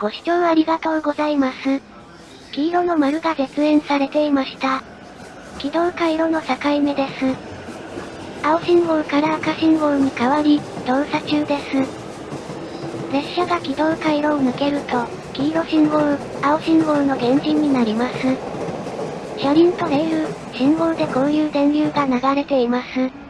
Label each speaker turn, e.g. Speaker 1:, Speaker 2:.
Speaker 1: ご視聴ありがとうございます。黄色の丸が絶縁されていました。軌道回路の境目です。青信号から赤信号に変わり、動作中です。列車が軌道回路を抜けると、黄色信号、青信号の原人になります。車輪とレール、信号でこういう電流が流れています。